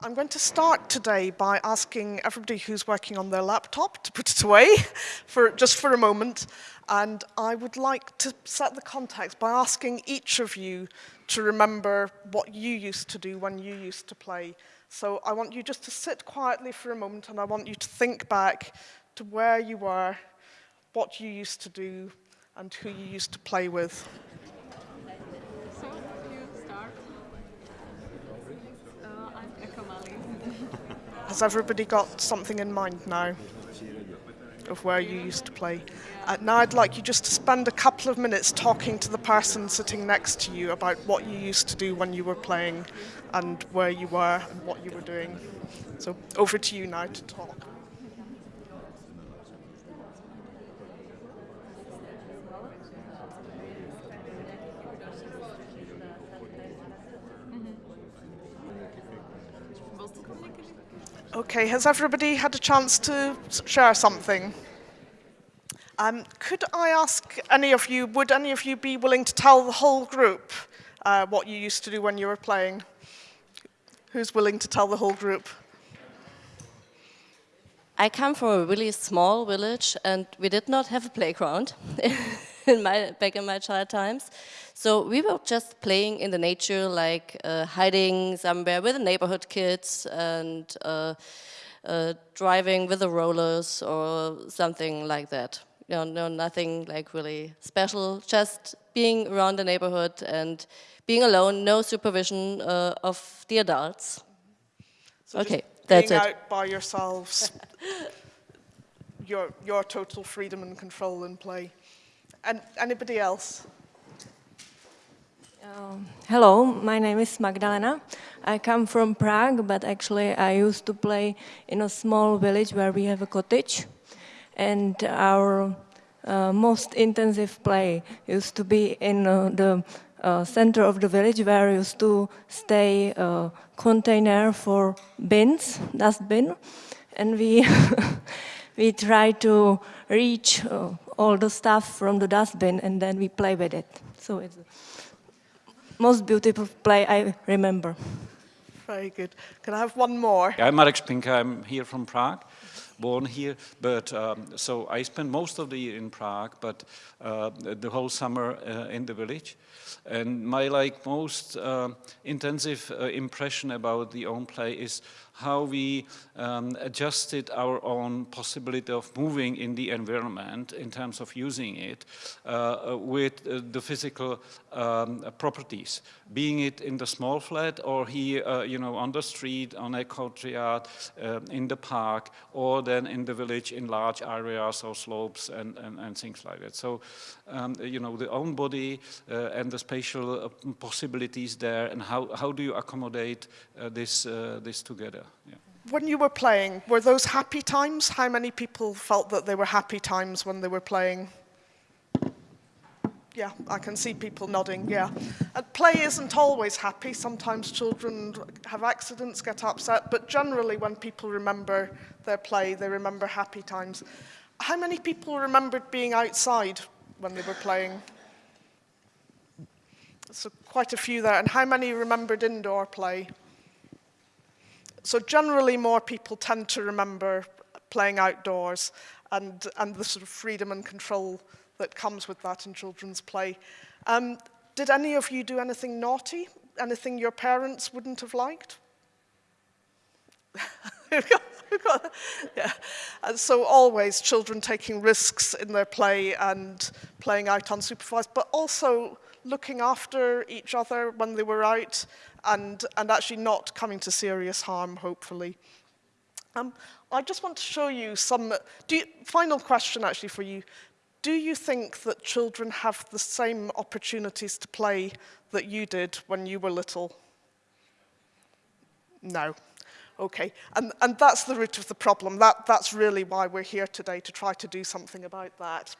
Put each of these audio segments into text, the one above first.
I'm going to start today by asking everybody who's working on their laptop to put it away for just for a moment. And I would like to set the context by asking each of you to remember what you used to do when you used to play. So I want you just to sit quietly for a moment and I want you to think back to where you were, what you used to do, and who you used to play with. Has everybody got something in mind now of where you used to play? Uh, now I'd like you just to spend a couple of minutes talking to the person sitting next to you about what you used to do when you were playing and where you were and what you were doing. So over to you now to talk. Okay, has everybody had a chance to share something? Um, could I ask any of you, would any of you be willing to tell the whole group uh, what you used to do when you were playing? Who's willing to tell the whole group? I come from a really small village and we did not have a playground in my, back in my child times. So we were just playing in the nature, like uh, hiding somewhere with the neighborhood kids and uh, uh, driving with the rollers or something like that. You know, no, nothing like really special, just being around the neighborhood and being alone, no supervision uh, of the adults. So okay, that's it. out by yourselves, your, your total freedom and control in play. And anybody else? Um, hello, my name is Magdalena. I come from Prague, but actually I used to play in a small village where we have a cottage. And our uh, most intensive play used to be in uh, the uh, center of the village where used to stay a container for bins, dustbin. And we, we try to reach uh, all the stuff from the dustbin and then we play with it. So it's the most beautiful play I remember. Very good. Can I have one more? I'm Marek Spinka, I'm here from Prague, born here, but um, so I spent most of the year in Prague, but uh, the whole summer uh, in the village. And my like most uh, intensive uh, impression about the own play is how we um, adjusted our own possibility of moving in the environment in terms of using it uh, with uh, the physical um, properties, being it in the small flat or here, uh, you know, on the street, on a courtyard, uh, in the park, or then in the village in large areas or slopes and, and, and things like that. So, um, you know, the own body uh, and the spatial uh, possibilities there and how, how do you accommodate this, this together? Yeah. When you were playing, were those happy times? How many people felt that they were happy times when they were playing? Yeah, I can see people nodding, yeah. And play isn't always happy. Sometimes children have accidents, get upset, but generally when people remember their play, they remember happy times. How many people remembered being outside when they were playing? So quite a few there. And how many remembered indoor play? So generally more people tend to remember playing outdoors and, and the sort of freedom and control that comes with that in children's play. Um, did any of you do anything naughty? Anything your parents wouldn't have liked? yeah. And so always children taking risks in their play and playing out unsupervised, but also looking after each other when they were out and, and actually not coming to serious harm, hopefully. Um, I just want to show you some, you, final question actually for you. Do you think that children have the same opportunities to play that you did when you were little? No. Okay, and, and that's the root of the problem. That, that's really why we're here today, to try to do something about that.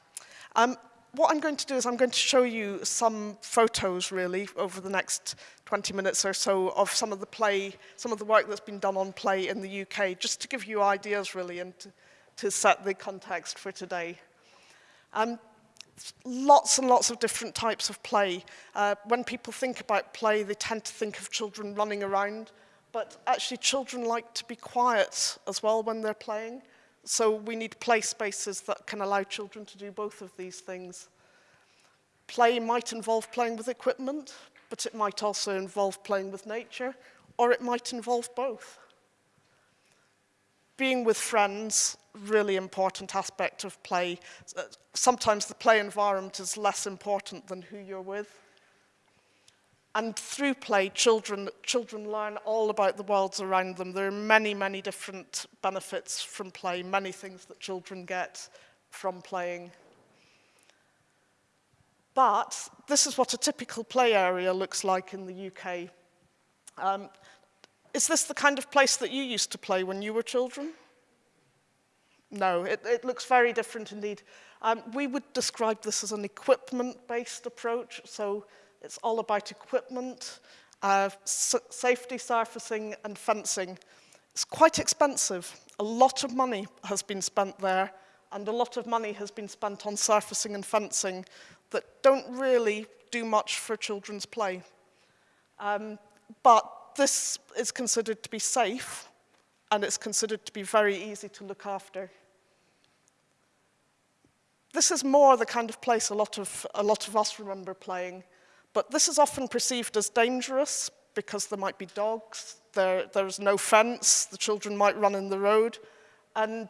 Um, what I'm going to do is I'm going to show you some photos really over the next 20 minutes or so of some of the play, some of the work that's been done on play in the UK, just to give you ideas really and to, to set the context for today. Um, lots and lots of different types of play. Uh, when people think about play, they tend to think of children running around, but actually children like to be quiet as well when they're playing. So we need play spaces that can allow children to do both of these things. Play might involve playing with equipment, but it might also involve playing with nature, or it might involve both. Being with friends, really important aspect of play. Sometimes the play environment is less important than who you're with. And through play, children, children learn all about the worlds around them. There are many, many different benefits from play, many things that children get from playing. But this is what a typical play area looks like in the UK. Um, is this the kind of place that you used to play when you were children? No, it, it looks very different indeed. Um, we would describe this as an equipment-based approach, so it's all about equipment, uh, safety surfacing and fencing. It's quite expensive. A lot of money has been spent there and a lot of money has been spent on surfacing and fencing that don't really do much for children's play. Um, but this is considered to be safe and it's considered to be very easy to look after. This is more the kind of place a lot of, a lot of us remember playing. But this is often perceived as dangerous because there might be dogs, there, there's no fence, the children might run in the road, and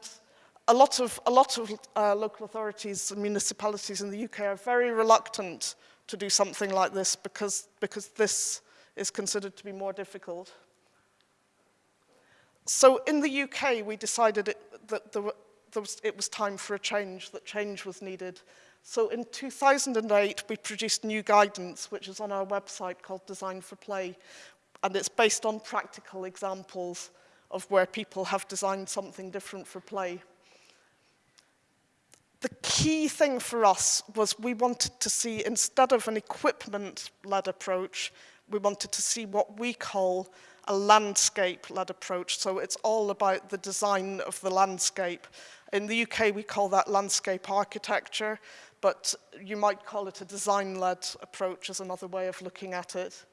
a lot of, a lot of uh, local authorities and municipalities in the UK are very reluctant to do something like this because, because this is considered to be more difficult. So in the UK, we decided it, that there, there was, it was time for a change, that change was needed. So in 2008, we produced new guidance, which is on our website called Design for Play. And it's based on practical examples of where people have designed something different for play. The key thing for us was we wanted to see, instead of an equipment-led approach, we wanted to see what we call a landscape-led approach. So it's all about the design of the landscape. In the UK, we call that landscape architecture but you might call it a design-led approach as another way of looking at it.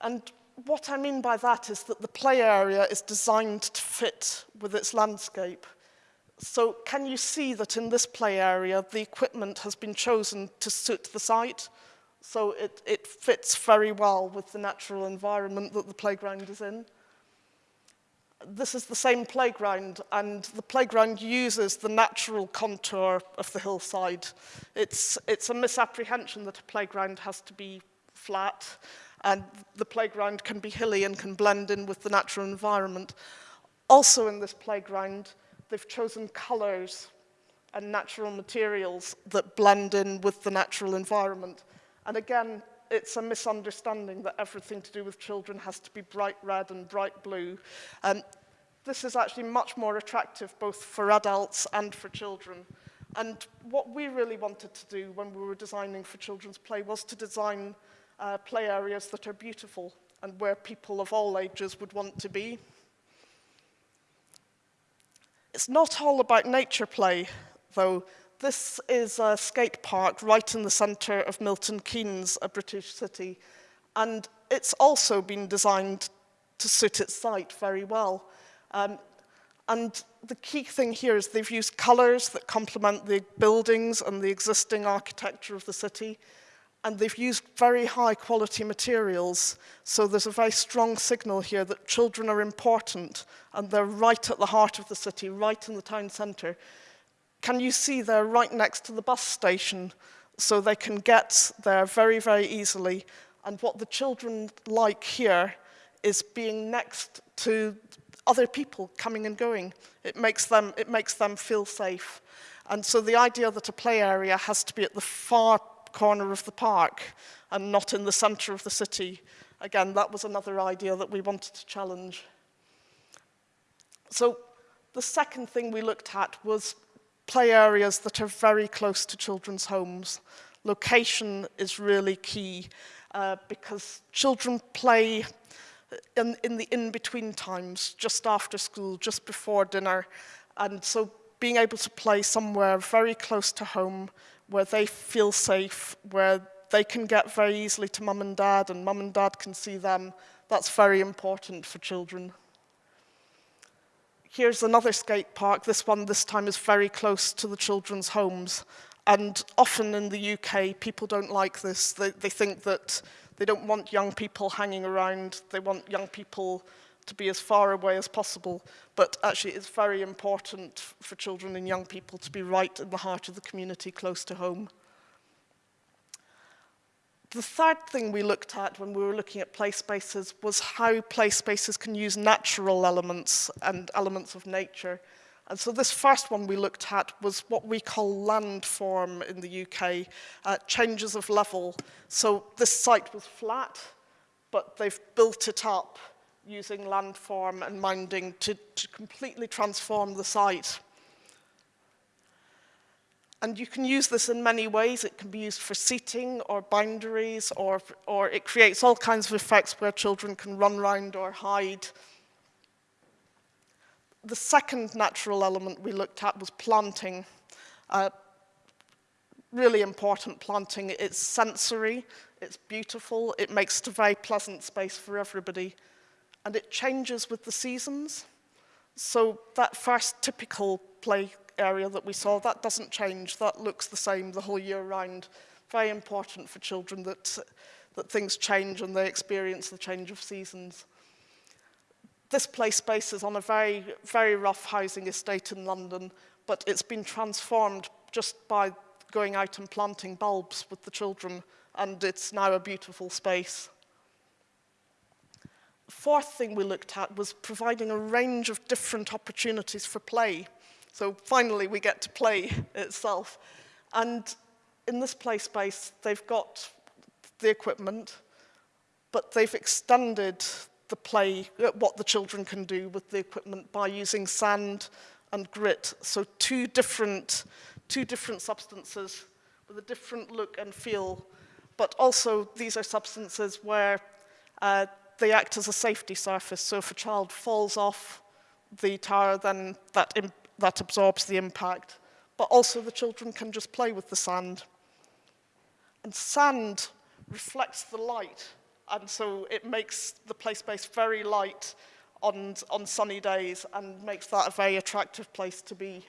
And what I mean by that is that the play area is designed to fit with its landscape. So can you see that in this play area, the equipment has been chosen to suit the site? So it, it fits very well with the natural environment that the playground is in this is the same playground and the playground uses the natural contour of the hillside. It's, it's a misapprehension that a playground has to be flat and the playground can be hilly and can blend in with the natural environment. Also in this playground, they've chosen colours and natural materials that blend in with the natural environment. And again, it's a misunderstanding that everything to do with children has to be bright red and bright blue. Um, this is actually much more attractive both for adults and for children. And what we really wanted to do when we were designing for children's play was to design uh, play areas that are beautiful and where people of all ages would want to be. It's not all about nature play, though. This is a skate park right in the centre of Milton Keynes, a British city, and it's also been designed to suit its site very well. Um, and the key thing here is they've used colours that complement the buildings and the existing architecture of the city. And they've used very high quality materials. So there's a very strong signal here that children are important and they're right at the heart of the city, right in the town centre. Can you see they're right next to the bus station so they can get there very, very easily. And what the children like here is being next to other people coming and going. It makes them, it makes them feel safe. And so the idea that a play area has to be at the far corner of the park and not in the center of the city, again, that was another idea that we wanted to challenge. So the second thing we looked at was play areas that are very close to children's homes. Location is really key uh, because children play in, in the in-between times, just after school, just before dinner. And so being able to play somewhere very close to home, where they feel safe, where they can get very easily to mum and dad and mum and dad can see them. That's very important for children. Here's another skate park. This one this time is very close to the children's homes. And often in the UK, people don't like this. They, they think that they don't want young people hanging around. They want young people to be as far away as possible. But actually, it's very important for children and young people to be right in the heart of the community, close to home. The third thing we looked at when we were looking at play spaces was how play spaces can use natural elements and elements of nature. And so this first one we looked at was what we call landform in the UK, uh, changes of level. So this site was flat, but they've built it up using landform and minding to, to completely transform the site. And you can use this in many ways. It can be used for seating or boundaries, or, or it creates all kinds of effects where children can run around or hide. The second natural element we looked at was planting. Uh, really important planting. It's sensory, it's beautiful, it makes it a very pleasant space for everybody. And it changes with the seasons. So that first typical play area that we saw, that doesn't change. That looks the same the whole year round. Very important for children that, that things change and they experience the change of seasons. This play space is on a very, very rough housing estate in London, but it's been transformed just by going out and planting bulbs with the children, and it's now a beautiful space. Fourth thing we looked at was providing a range of different opportunities for play. So finally we get to play itself. And in this play space, they've got the equipment, but they've extended the play, uh, what the children can do with the equipment by using sand and grit. So two different, two different substances with a different look and feel, but also these are substances where uh, they act as a safety surface. So if a child falls off the tower, then that that absorbs the impact, but also the children can just play with the sand. And sand reflects the light, and so it makes the play space very light on, on sunny days and makes that a very attractive place to be.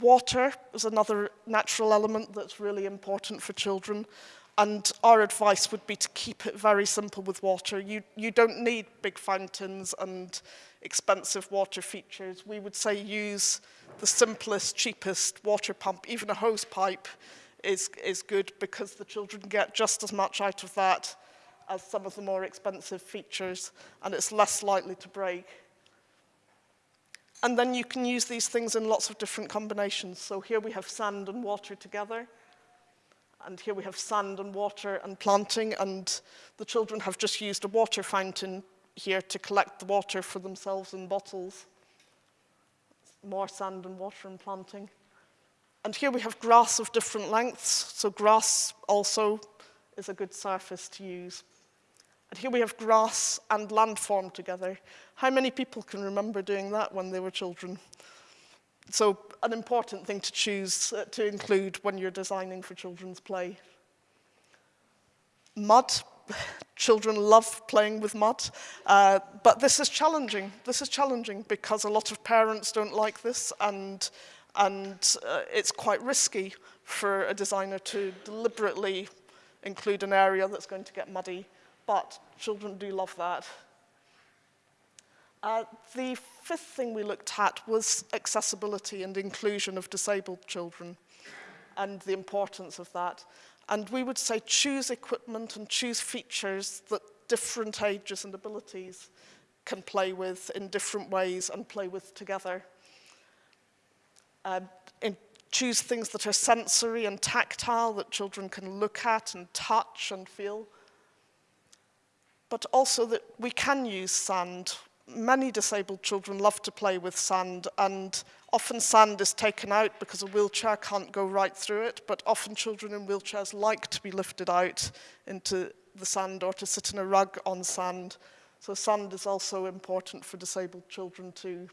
Water is another natural element that's really important for children. And our advice would be to keep it very simple with water. You, you don't need big fountains and expensive water features. We would say use the simplest, cheapest water pump. Even a hose pipe is, is good because the children get just as much out of that as some of the more expensive features and it's less likely to break. And then you can use these things in lots of different combinations. So here we have sand and water together. And here we have sand and water and planting, and the children have just used a water fountain here to collect the water for themselves in bottles. More sand and water and planting. And here we have grass of different lengths, so grass also is a good surface to use. And here we have grass and landform together. How many people can remember doing that when they were children? so an important thing to choose uh, to include when you're designing for children's play. Mud. Children love playing with mud, uh, but this is challenging. This is challenging because a lot of parents don't like this and, and uh, it's quite risky for a designer to deliberately include an area that's going to get muddy, but children do love that. Uh, the fifth thing we looked at was accessibility and inclusion of disabled children and the importance of that. And we would say choose equipment and choose features that different ages and abilities can play with in different ways and play with together. Uh, choose things that are sensory and tactile that children can look at and touch and feel. But also that we can use sand many disabled children love to play with sand and often sand is taken out because a wheelchair can't go right through it, but often children in wheelchairs like to be lifted out into the sand or to sit in a rug on sand. So sand is also important for disabled children too.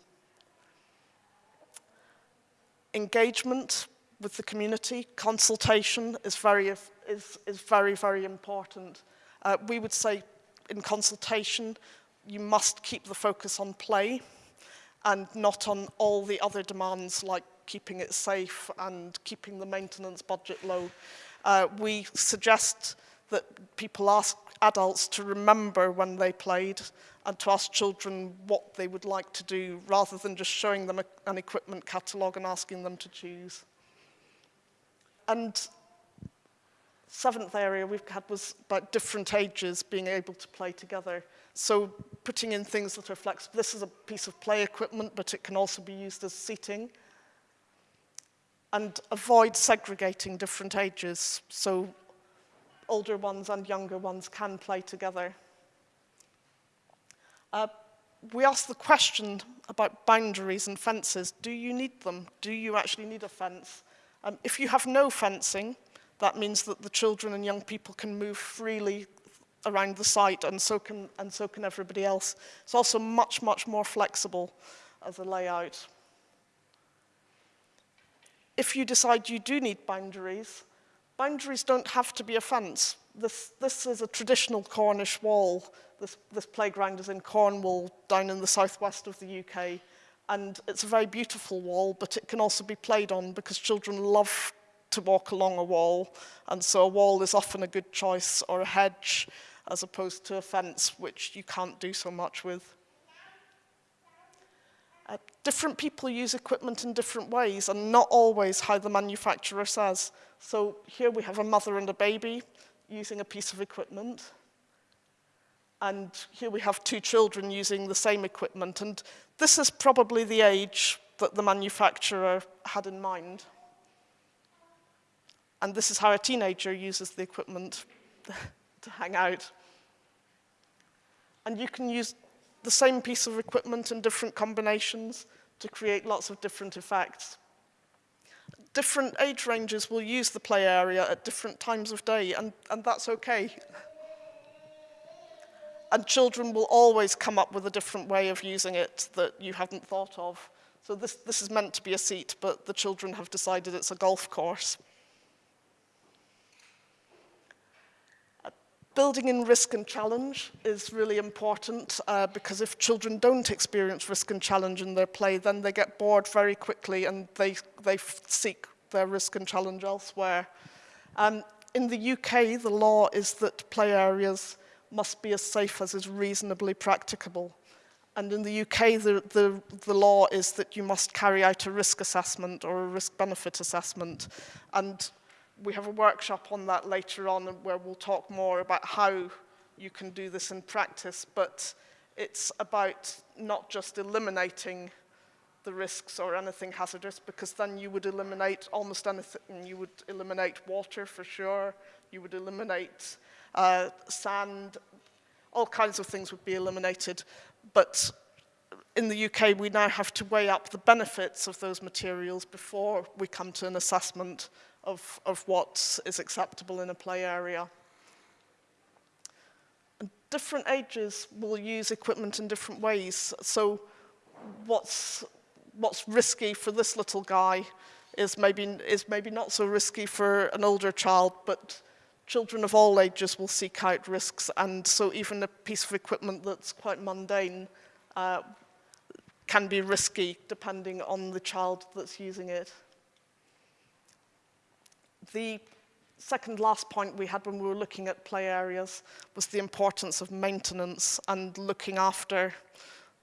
Engagement with the community. Consultation is very, is, is very, very important. Uh, we would say in consultation, you must keep the focus on play and not on all the other demands like keeping it safe and keeping the maintenance budget low. Uh, we suggest that people ask adults to remember when they played and to ask children what they would like to do rather than just showing them a, an equipment catalogue and asking them to choose. And seventh area we've had was about different ages being able to play together. So putting in things that are flexible. This is a piece of play equipment, but it can also be used as seating. And avoid segregating different ages. So older ones and younger ones can play together. Uh, we asked the question about boundaries and fences. Do you need them? Do you actually need a fence? Um, if you have no fencing, that means that the children and young people can move freely around the site and so can, and so can everybody else. It's also much, much more flexible as a layout. If you decide you do need boundaries, boundaries don't have to be a fence. This, this is a traditional Cornish wall. This, this playground is in Cornwall, down in the southwest of the UK. And it's a very beautiful wall, but it can also be played on because children love to walk along a wall. And so a wall is often a good choice, or a hedge, as opposed to a fence, which you can't do so much with. Uh, different people use equipment in different ways and not always how the manufacturer says. So here we have a mother and a baby using a piece of equipment. And here we have two children using the same equipment. And this is probably the age that the manufacturer had in mind. And this is how a teenager uses the equipment to hang out. And you can use the same piece of equipment in different combinations to create lots of different effects. Different age ranges will use the play area at different times of day, and, and that's okay. And children will always come up with a different way of using it that you haven't thought of. So this, this is meant to be a seat, but the children have decided it's a golf course. Building in risk and challenge is really important uh, because if children don't experience risk and challenge in their play, then they get bored very quickly and they, they seek their risk and challenge elsewhere. Um, in the UK, the law is that play areas must be as safe as is reasonably practicable. And in the UK, the, the, the law is that you must carry out a risk assessment or a risk-benefit assessment. And we have a workshop on that later on where we'll talk more about how you can do this in practice, but it's about not just eliminating the risks or anything hazardous because then you would eliminate almost anything. You would eliminate water for sure, you would eliminate uh, sand, all kinds of things would be eliminated. But in the UK, we now have to weigh up the benefits of those materials before we come to an assessment of, of what is acceptable in a play area. And different ages will use equipment in different ways. So what's, what's risky for this little guy is maybe, is maybe not so risky for an older child, but children of all ages will seek out risks. And so even a piece of equipment that's quite mundane uh, can be risky depending on the child that's using it. The second last point we had when we were looking at play areas was the importance of maintenance and looking after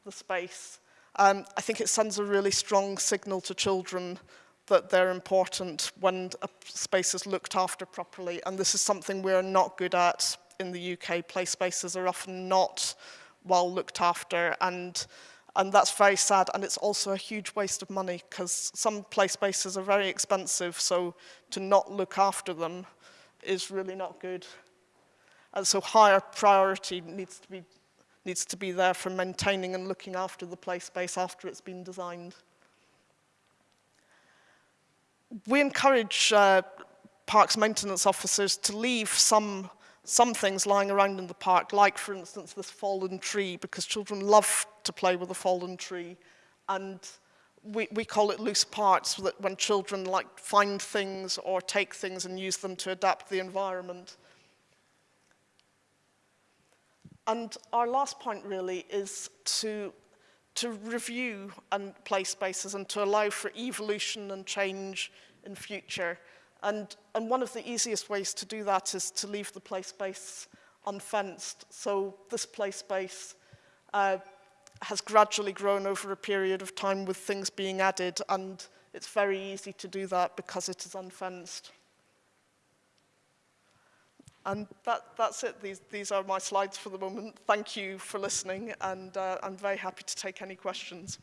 the space. Um, I think it sends a really strong signal to children that they're important when a space is looked after properly. And this is something we're not good at in the UK. Play spaces are often not well looked after and and that's very sad and it's also a huge waste of money because some play spaces are very expensive so to not look after them is really not good. And so higher priority needs to be, needs to be there for maintaining and looking after the play space after it's been designed. We encourage uh, parks maintenance officers to leave some some things lying around in the park, like, for instance, this fallen tree, because children love to play with a fallen tree. And we, we call it loose parts, that when children like find things or take things and use them to adapt the environment. And our last point really is to, to review and play spaces and to allow for evolution and change in future. And, and one of the easiest ways to do that is to leave the play space unfenced. So this play space uh, has gradually grown over a period of time with things being added and it's very easy to do that because it is unfenced. And that, that's it. These, these are my slides for the moment. Thank you for listening, and uh, I'm very happy to take any questions.